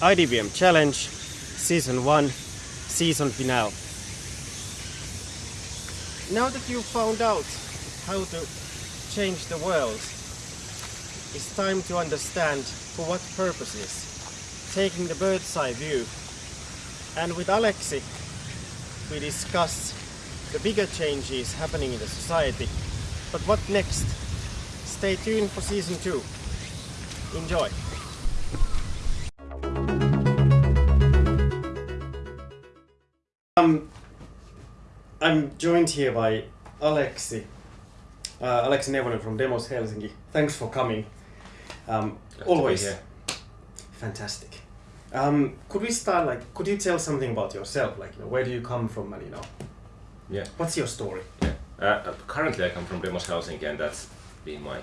IDBM Challenge, Season 1, Season Finale. Now that you've found out how to change the world, it's time to understand for what purposes, taking the bird's eye view. And with Aleksi, we discuss the bigger changes happening in the society. But what next? Stay tuned for season 2. Enjoy! Um, I'm joined here by Aleksi, uh, Aleksi Neuvonen from Demos Helsinki. Thanks for coming. Um, Glad to be always here. fantastic. Um, could we start like? Could you tell something about yourself? Like, you know, where do you come from, and you know, Yeah. what's your story? Yeah. Uh, uh, currently, I come from Demos Helsinki, and that's been my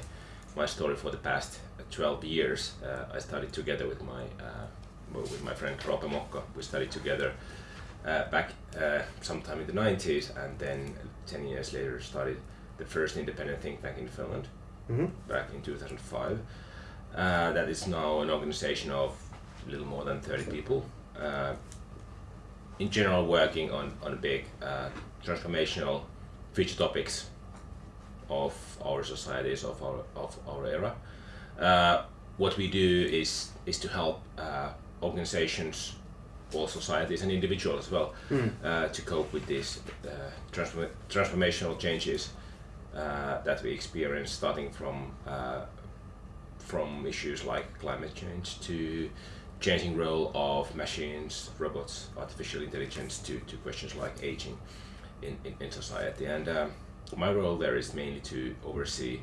my story for the past uh, 12 years. Uh, I studied together with my uh, with my friend Roope Mokka. We studied together uh, back uh, sometime in the 90s, and then 10 years later started the first independent think tank in Finland Mm-hmm. back in 2005. Uh, that is now an organization of a little more than 30 people. Uh, in general, working on, on big uh, transformational future topics of our societies, of our, of our era. Uh, what we do is, is to help uh, organizations, all societies and individuals as well, uh, to cope with these uh, transform- transformational changes uh, that we experience, starting from uh, from issues like climate change to changing role of machines, robots, artificial intelligence to, to questions like aging in, in, in society. And um, my role there is mainly to oversee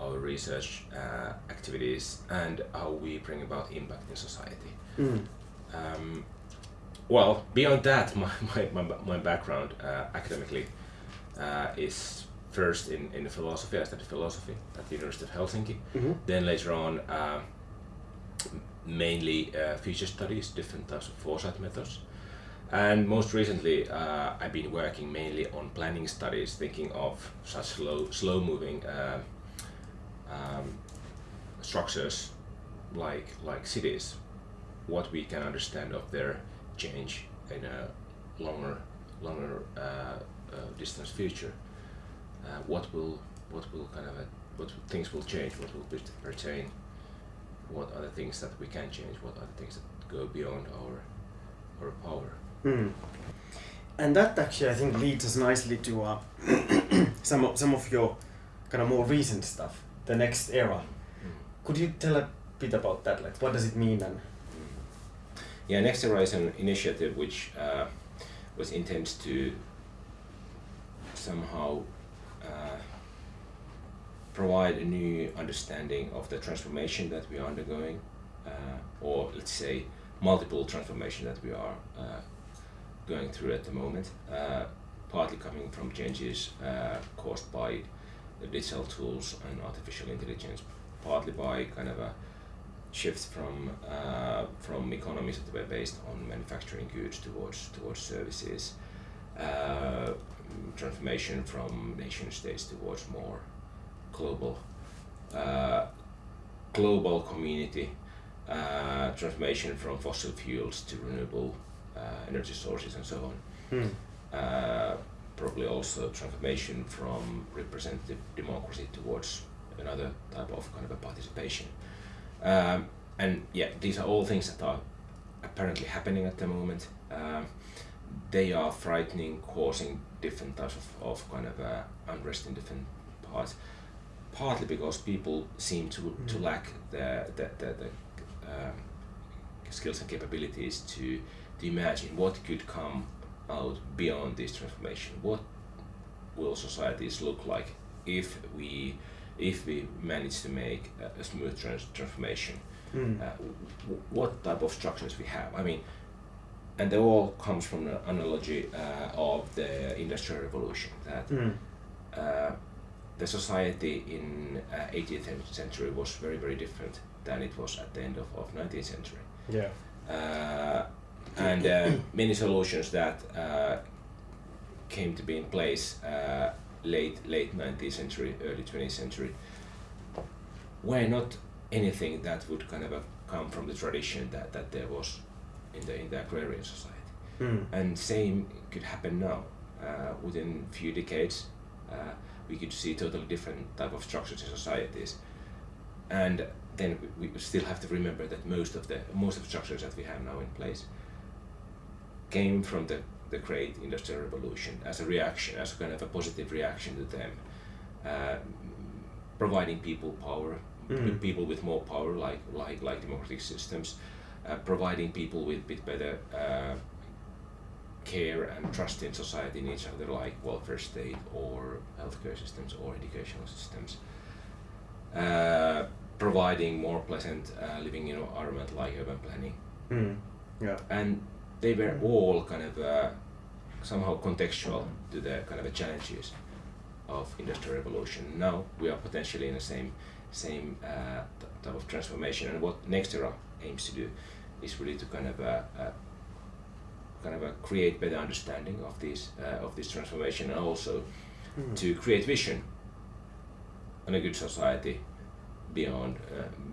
our research uh, activities and how we bring about impact in society. Mm. Um, well, beyond that, my, my, my, my background uh, academically uh, is first in, in philosophy. I studied philosophy at the University of Helsinki. Mhm. Then later on, uh, mainly uh, future studies, different types of foresight methods. And most recently, uh, I've been working mainly on planning studies, thinking of such slow, slow-moving uh, um, structures like like cities, what we can understand of their change in a longer longer uh, uh, distance future. Uh, what will what will kind of uh what things will change? What will pertain? What are the things that we can change? What are the things that go beyond our our power? Mm. And that actually, I think, leads us nicely to uh, some of, some of your kind of more recent stuff, the next era. Could you tell a bit about that? Like, what does it mean? And Yeah, Next an initiative which uh, was intended to somehow uh, provide a new understanding of the transformation that we are undergoing, uh, or let's say multiple transformation that we are uh, going through at the moment, uh, partly coming from changes uh, caused by the digital tools and artificial intelligence, partly by kind of a shift from uh, from economies that were based on manufacturing goods towards towards services, uh, transformation from nation states towards more global uh, global community, uh, transformation from fossil fuels to renewable uh, energy sources and so on. Hmm. Uh, probably also transformation from representative democracy towards another type of kind of a participation. Um, and yeah, these are all things that are apparently happening at the moment. Um, they are frightening, causing different types of, of kind of uh, unrest in different parts. Partly because people seem to, to Mm. lack the, the, the, the um, skills and capabilities to, to imagine what could come out beyond this transformation. What will societies look like if we if we manage to make a, a smooth trans- transformation? Mm. Uh, what type of structures we have? I mean, and they all comes from the analogy uh, of the industrial revolution that Mm. uh, the society in uh, 18th century was very very different than it was at the end of, of 19th century Yeah. uh, and uh, many solutions that uh, came to be in place uh, late late 19th century early 20th century were not anything that would kind of come from the tradition that, that there was in the in the agrarian society. Mm. And same could happen now. Uh, within a few decades, uh, we could see totally different type of structures in societies. And then we, we still have to remember that most of the most of the structures that we have now in place came from the, the great industrial revolution as a reaction, as a kind of a positive reaction to them, uh, providing people power, Mm. people with more power, like like like democratic systems, uh, providing people with bit better uh, care and trust in society in each other, like welfare state or healthcare systems or educational systems. Uh, providing more pleasant uh, living environment like urban planning, Mm. Yeah. and they were all kind of uh, somehow contextual to the kind of the challenges of industrial revolution. Now we are potentially in the same same uh, type of transformation, and what Next Era aims to do is really to kind of uh, uh, kind of uh, create better understanding of this uh, of this transformation, and also Mm. to create vision on a good society beyond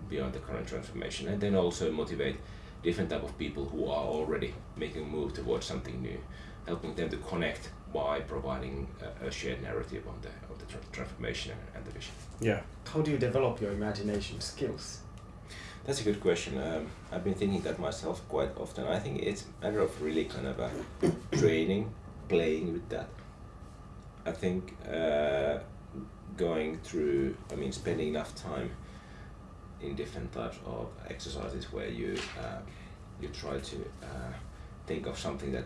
beyond the current transformation, and then also motivate different type of people who are already making a move towards something new, helping them to connect by providing a, a shared narrative on the of the tra- transformation and, and the vision. Yeah. How do you develop your imagination skills? That's a good question. Um, I've been thinking that myself quite often. I think it's a matter of really kind of a training, playing with that. I think uh, going through, I mean, spending enough time in different types of exercises where you uh, you try to uh, think of something that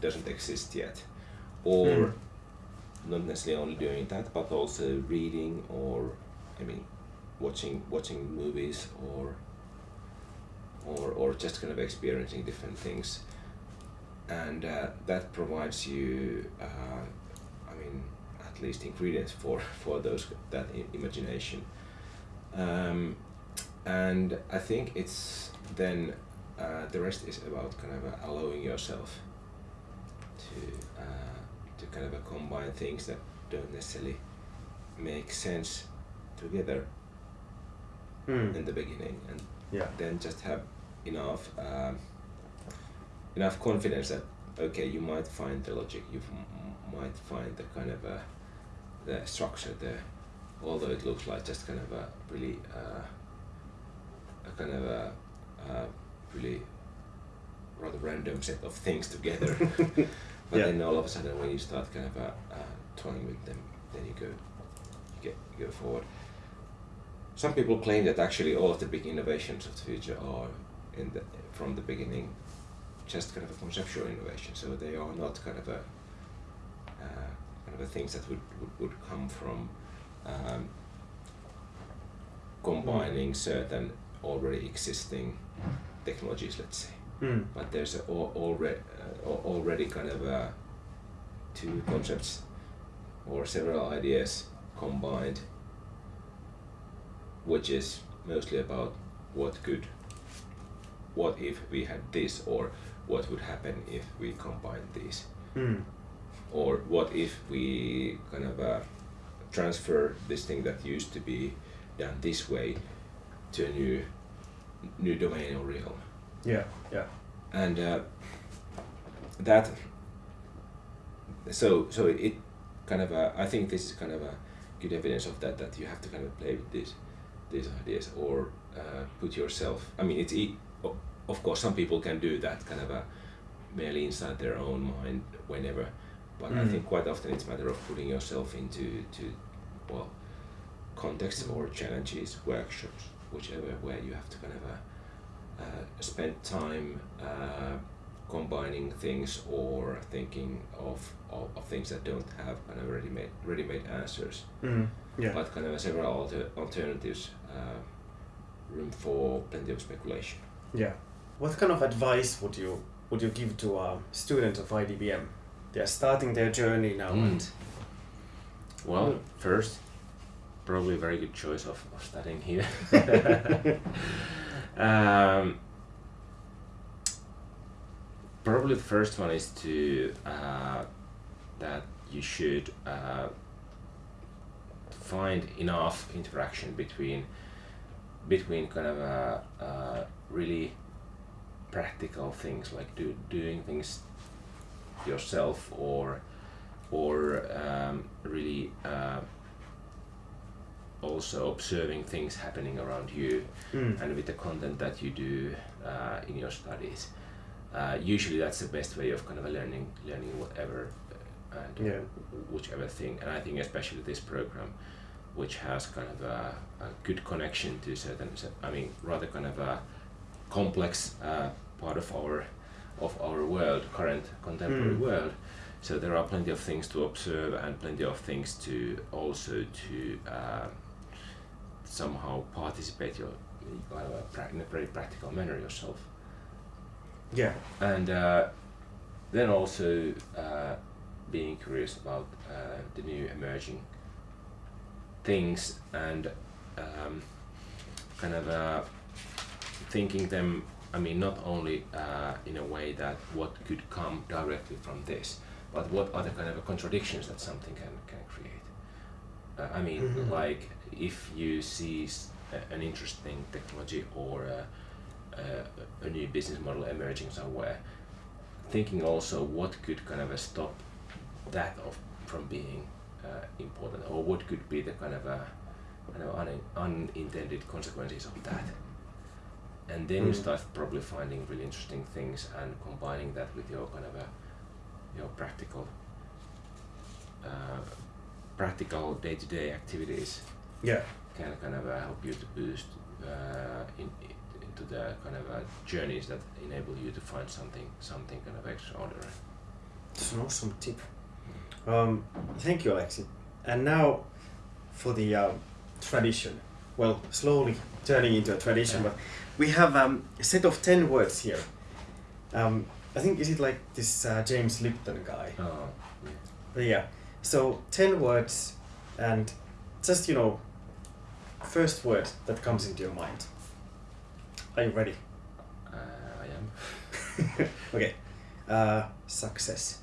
doesn't exist yet, or Mm. not necessarily only doing that, but also reading or, I mean, watching watching movies or or or just kind of experiencing different things, and uh, that provides you, uh, I mean, at least ingredients for for those that imagination, um, and I think it's then uh, the rest is about kind of uh, allowing yourself to uh, to kind of uh, combine things that don't necessarily make sense together Mm. in the beginning and Yeah. then just have enough um, enough confidence that okay you might find the logic you might find the kind of uh, the structure there although it looks like just kind of a really uh, a kind of a uh, really rather random set of things together but Yeah. then all of a sudden when you start kind of uh, uh, toying with them then you go you get you go forward some people claim that actually all of the big innovations of the future are in the from the beginning just kind of a conceptual innovation. So they are not kind of a uh, kind of a things that would, would, would come from um, combining certain already existing technologies, let's say. Mm. But there's a, al- already uh, already kind of uh, two concepts or several ideas combined which is mostly about what could what if we had this or what would happen if we combined these Mm. or what if we kind of uh, transfer this thing that used to be done this way to a new new domain or realm Yeah. Yeah. and uh, that so so it kind of uh, I think this is kind of a good evidence of that that you have to kind of play with these these ideas or uh, put yourself I mean it's e- of course some people can do that kind of a merely inside their own mind whenever but I Mm. think quite often it's a matter of putting yourself into to well contexts or challenges workshops whichever where you have to kind of uh, uh, spend time uh, combining things or thinking of, of, of things that don't have kind of ready-made ready-made answers, Mm. Yeah. but kind of several alter, alternatives, uh, room for plenty of speculation. Yeah. What kind of advice would you would you give to a student of IDBM? They are starting their journey now, Mm. and Well, Mm. first, probably a very good choice of, of studying here. um, probably the first one is to uh, that you should uh, find enough interaction between between kind of uh, uh, really practical things like do, doing things yourself or or um, really uh, also observing things happening around you Mm. and with the content that you do uh, in your studies. Uh, usually, that's the best way of kind of learning, learning whatever uh, and Yeah. whichever thing. And I think especially this program, which has kind of a, a good connection to certain, I mean, rather kind of a complex uh, part of our of our world, current contemporary Mm. world. So there are plenty of things to observe and plenty of things to also to uh, somehow participate your kind of a in a very practical manner yourself. Yeah. And uh, then also uh, being curious about uh, the new emerging things and um, kind of uh, thinking them, I mean, not only uh, in a way that what could come directly from this, but what are the kind of contradictions that something can, can create. Uh, I mean, Mhm. like if you see an interesting technology or a, a, a new business model emerging somewhere, thinking also what could kind of uh, stop that of from being uh, important, or what could be the kind of uh, kind of un- unintended consequences of that. And then you Mm. start probably finding really interesting things and combining that with your kind of a your practical uh, practical day-to-day activities Yeah. can kind of uh, help you to boost uh, in, into the kind of uh, journeys that enable you to find something something kind of extraordinary. It's an awesome tip. Um, thank you, Aleksi. And now for the um, tradition. Well, slowly turning into a tradition, Yeah. but we have um, a set of 10 words here. Um, I think, is it like this uh, James Lipton guy? Oh, yeah. But yeah. So 10 words and just, you know, first word that comes into your mind. Are you ready? Uh, I am. okay. Uh, success.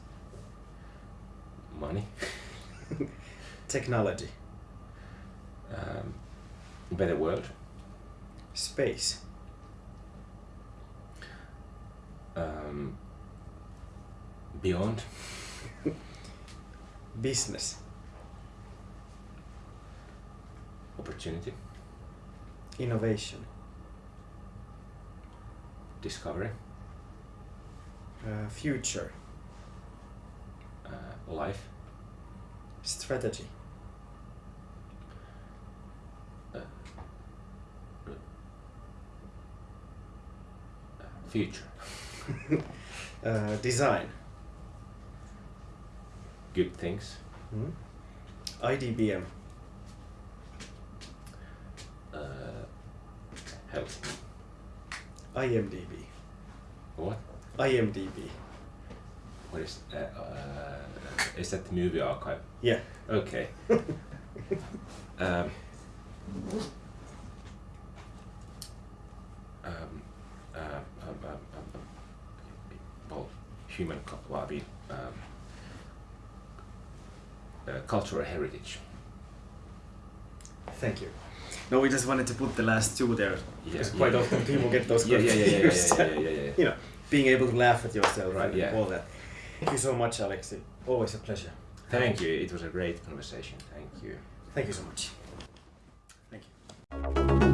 Money, Technology. um, better world, Space. um, beyond, Business. opportunity, Innovation. discovery, Uh, future. uh, life, Strategy. Future, Uh, design. good things, Hmm? IDBM. uh, health. IMDB. What? IMDB. What is? Uh, uh, is that the movie archive? Yeah. Okay. um, um, uh, um, um, um, well, human, well, I mean, um, uh, cultural heritage. Thank you. No, we just wanted to put the last two there yeah, because quite yeah. often people get those Yeah, yeah, yeah, yeah, yeah, yeah, yeah, yeah, you know, being able to laugh at yourself Right, yeah. all that. Thank you so much, Aleksi. Always a pleasure. Thank you. It was a great conversation. Thank you. Thank you so much. Thank you.